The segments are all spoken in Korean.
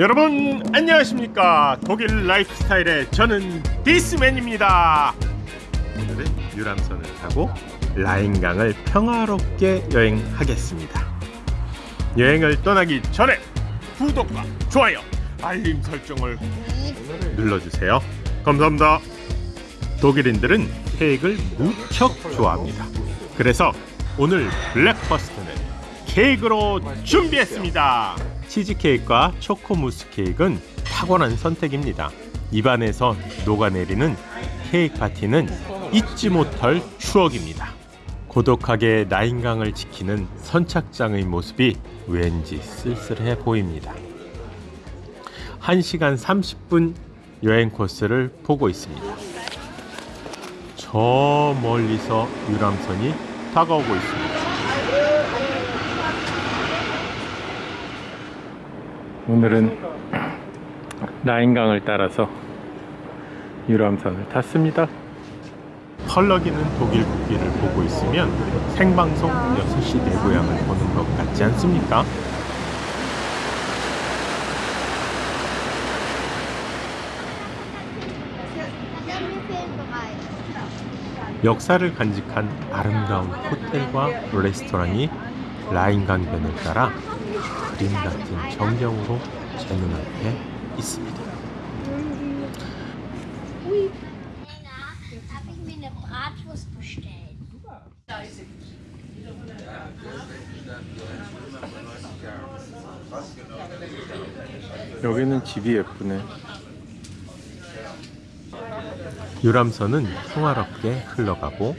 여러분 안녕하십니까? 독일 라이프스타일의 저는 디스맨입니다. 오늘은 유람선을 타고 라인강을 평화롭게 여행하겠습니다. 여행을 떠나기 전에 구독과 좋아요 알림 설정을 눌러주세요. 감사합니다. 독일인들은 케이크를 무척 좋아합니다. 그래서 오늘 breakfast는 케이크로 준비했습니다 치즈케이크와 초코무스 케이크는 탁월한 선택입니다. 입안에서 녹아내리는 케이크 파티는 잊지 못할 추억입니다. 고독하게 나인강을 지키는 선착장의 모습이 왠지 쓸쓸해 보입니다. 1시간 30분 여행 코스를 보고 있습니다. 저 멀리서 유람선이 다가오고 있습니다. 오늘은 라인강을 따라서 유람선을 탔습니다. 펄럭이는 독일 국기를 보고 있으면 생방송 6시 내 고향을 보는 것 같지 않습니까? 역사를 간직한 아름다운 호텔과 레스토랑이 라인강변을 따라 그림 같은 전경으로 제 눈앞에 있습니다. 여기는 집이 예쁘네. 유람선은 평화롭게 흘러가고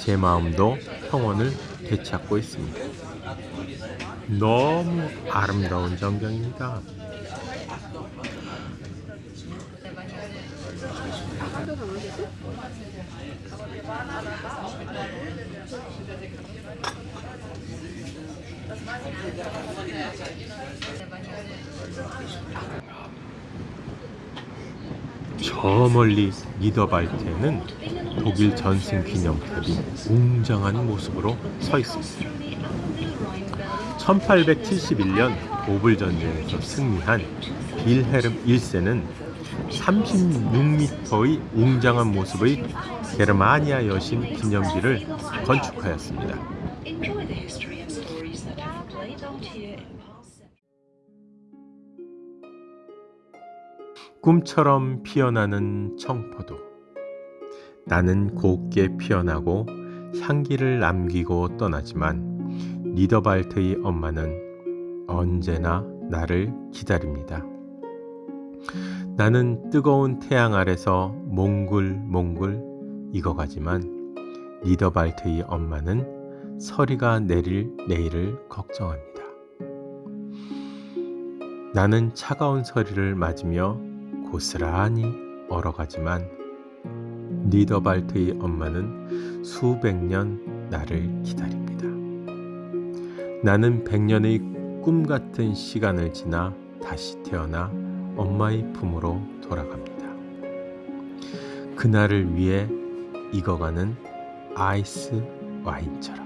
제 마음도 평온을 되찾고 있습니다. 너무 아름다운 전경입니다. 저 멀리 니더발트에는 독일 전승 기념탑이 웅장한 모습으로 서 있습니다. 1871년 오불 전쟁에서 승리한 빌헤름 1세는 36m의 웅장한 모습의 게르마니아 여신 기념비를 건축하였습니다. 꿈처럼 피어나는 청포도. 나는 곱게 피어나고 향기를 남기고 떠나지만 니더발트의 엄마는 언제나 나를 기다립니다. 나는 뜨거운 태양 아래서 몽글몽글 익어가지만 니더발트의 엄마는 서리가 내릴 내일을 걱정합니다. 나는 차가운 서리를 맞으며 고스란히 얼어가지만 니더발트의 엄마는 수백 년 나를 기다립니다. 나는 백년의 꿈 같은 시간을 지나 다시 태어나 엄마의 품으로 돌아갑니다. 그날을 위해 익어가는 아이스 와인처럼.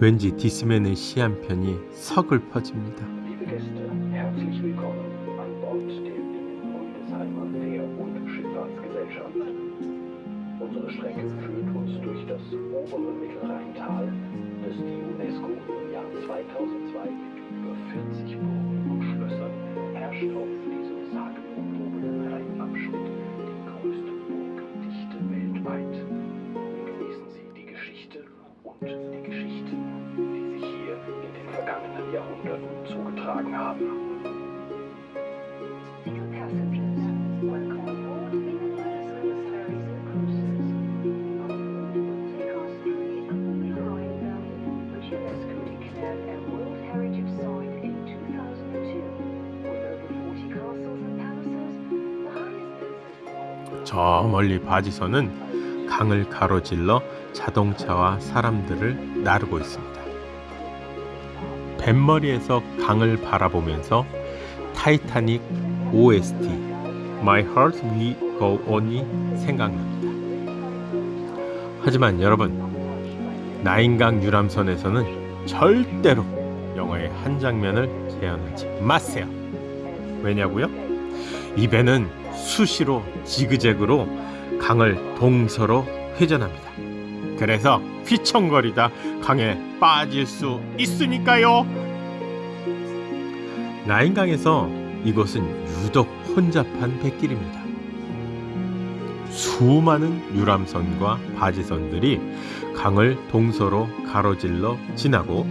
왠지 디스맨의 시 한 편이 서글퍼집니다. Zugetragen haben. Dear passengers, welcome aboard Binnenwaldes Ferries and Cruises. On board will take us through the Upper Rhine Valley, which UNESCO declared a World Heritage Site in 2002. With over 40 castles and palaces, the highest density 저 멀리 바지선은 강을 가로질러 자동차와 사람들을 나르고 있습니다. 뱃머리에서 강을 바라보면서 타이타닉 OST My Heart Will Go On이 생각납니다. 하지만 여러분 라인강 유람선에서는 절대로 영화의 한 장면을 재현하지 마세요. 왜냐고요? 이 배는 수시로 지그재그로 강을 동서로 회전합니다. 그래서 휘청거리다 강에 빠질 수 있으니까요. 라인강에서 이곳은 유독 혼잡한 뱃길입니다. 수많은 유람선과 바지선들이 강을 동서로 가로질러 지나고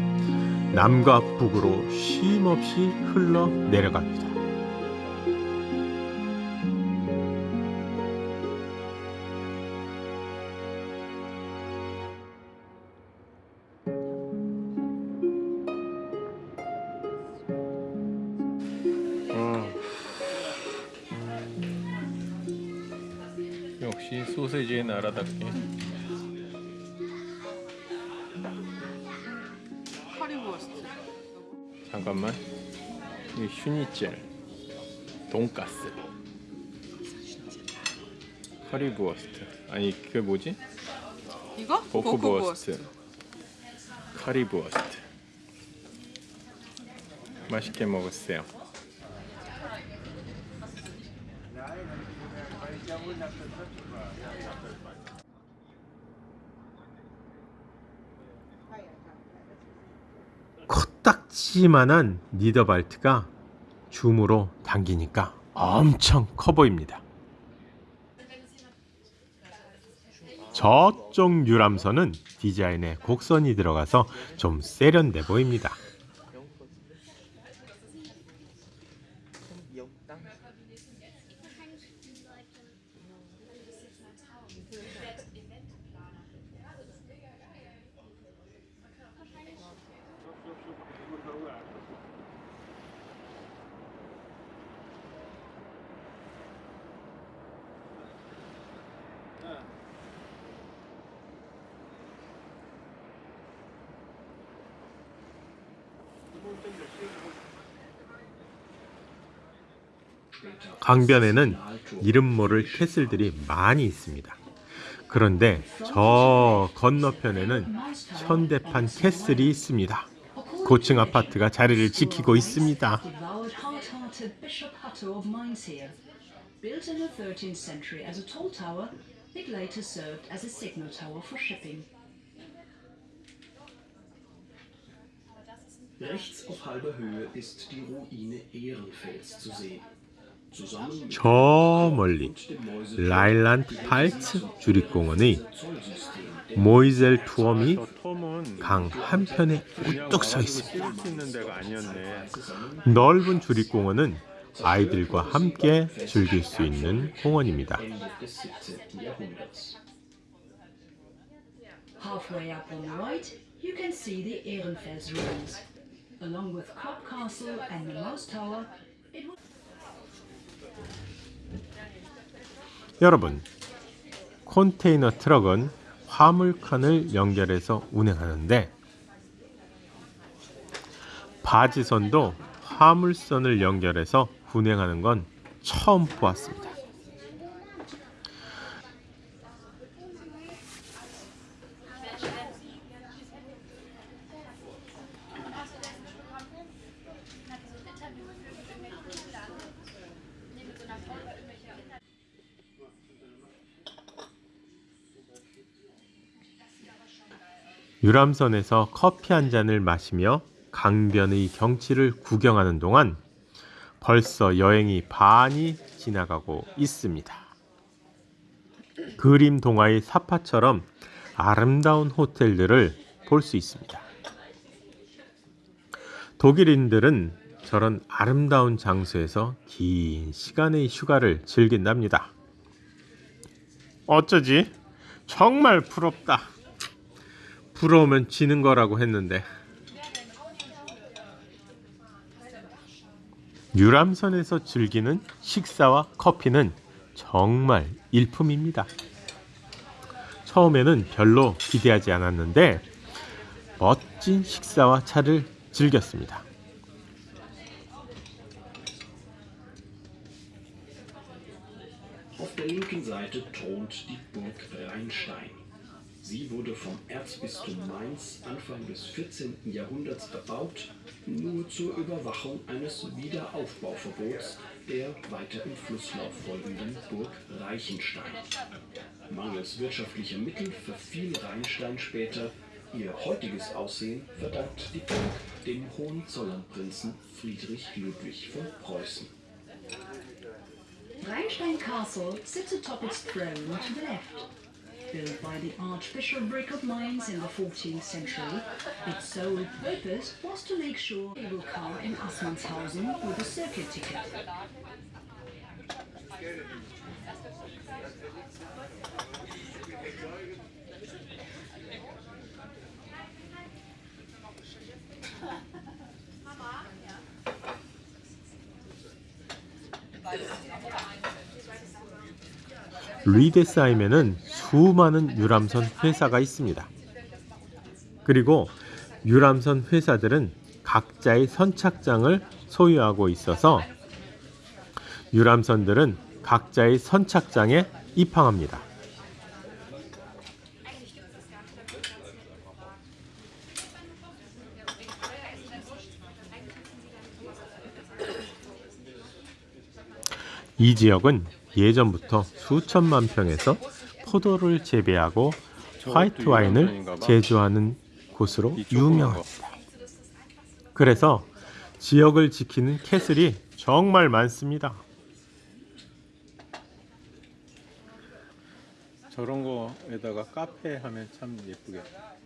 남과 북으로 쉼없이 흘러 내려갑니다. 소세지의 나라답게. Currywurst. 잠깐만. 이 슈니첼 돈가스. Currywurst 아니 그게 뭐지? 이거? Bockwurst Currywurst 맛있게 먹었어요 코딱지만한 니더발트가 줌으로 당기니까 엄청 커 보입니다. 저쪽 유람선은 디자인에 곡선이 들어가서 좀 세련돼 보입니다. 강변에는 이름 모를 캐슬들이 많이 있습니다. 그런데 저 건너편에는 현대판 캐슬이 있습니다. 고층 아파트가 자리를 지키고 있습니다. devoured hard-hearted Bishop Hutto of Mainz Built in the 13th century as a tall tower, it later served as a signal tower for shipping. Rechts auf halber Höhe ist die Ruine Ehrenfels zu sehen. 저 멀리 라일란드 팔츠 주립공원의 모이젤 투엄이 강 한편에 우뚝 서 있습니다. 넓은 주립공원은 아이들과 함께 즐길 수 있는 공원입니다. Ende des 17. Jahrhunderts. Halfway up on the right, you can see the Ehrenfels ruins. Along with Klopp Castle and the Mouse Tower, it was 여러분, 컨테이너 트럭은 화물칸을 연결해서 운행하는데 바지선도 화물선을 연결해서 운행하는 건 처음 보았습니다. 유람선에서 커피 한 잔을 마시며 강변의 경치를 구경하는 동안 벌써 여행이 반이 지나가고 있습니다. 그림 동화의 사파처럼 아름다운 호텔들을 볼 수 있습니다. 독일인들은 저런 아름다운 장소에서 긴 시간의 휴가를 즐긴답니다. 어쩌지? 정말 부럽다. 부러우면 지는 거라고 했는데 유람선에서 즐기는 식사와 커피는 정말 일품입니다. 처음에는 별로 기대하지 않았는데 멋진 식사와 차를 즐겼습니다. Sie wurde vom Erzbistum Mainz Anfang des 14. Jahrhunderts erbaut, nur zur Überwachung eines Wiederaufbauverbots der weiter im Flusslauf folgenden Burg Reichenstein. Mangels wirtschaftlicher Mittel verfiel Rheinstein später. Ihr heutiges Aussehen verdankt die Burg dem Hohenzollernprinzen Friedrich Ludwig von Preußen. Rheinstein Castle sits atop its throne to the left. Built by the Archbishopric of Mainz in the 14th century, its sole purpose was to make sure a cable car in Assmannshausen with a circuit ticket. 리데스하임에는 수많은 유람선 회사가 있습니다. 그리고 유람선 회사들은 각자의 선착장을 소유하고 있어서 유람선들은 각자의 선착장에 입항합니다. 이 지역은 예전부터 수천만 평에서 포도를 재배하고 화이트 와인을 제조하는 곳으로 유명합니다. 그래서 지역을 지키는 캐슬이 정말 많습니다. 저런 거에다가 카페 하면 참 예쁘겠다.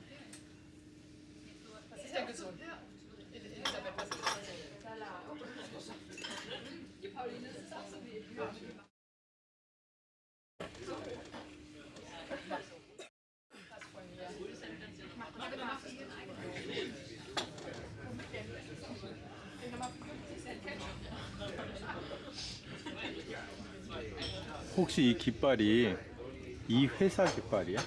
혹시 이 깃발이 이 회사 깃발이야?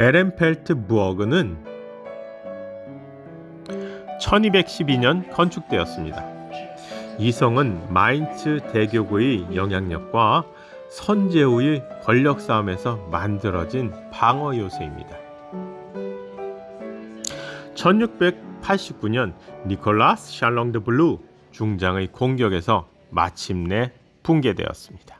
에렌펠스 Burg는 1212년 건축되었습니다. 이 성은 마인츠 대교구의 영향력과 선제후의 권력 싸움에서 만들어진 방어 요새입니다. 1689년 니콜라스 샬롱 드 블루 중장의 공격에서 마침내 붕괴되었습니다.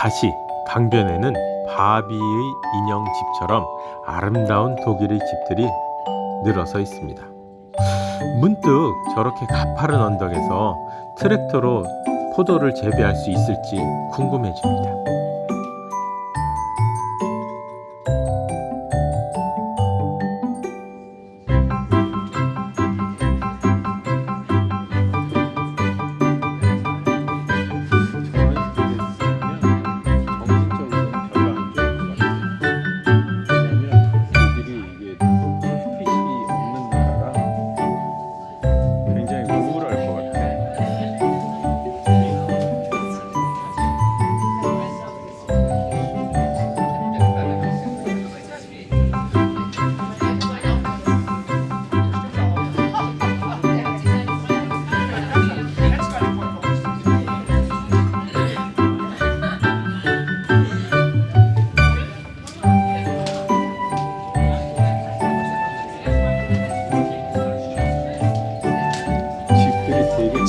다시 강변에는 바비의 인형 집처럼 아름다운 독일의 집들이 늘어서 있습니다. 문득 저렇게 가파른 언덕에서 트랙터로 포도를 재배할 수 있을지 궁금해집니다.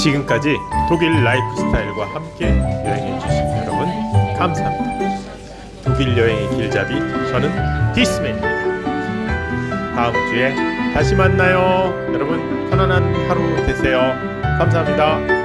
지금까지 독일 라이프 스타일과 함께 여행해 주신 여러분 감사합니다. 독일 여행의 길잡이 저는 디스맨입니다. 다음 주에 다시 만나요. 여러분 편안한 하루 되세요. 감사합니다.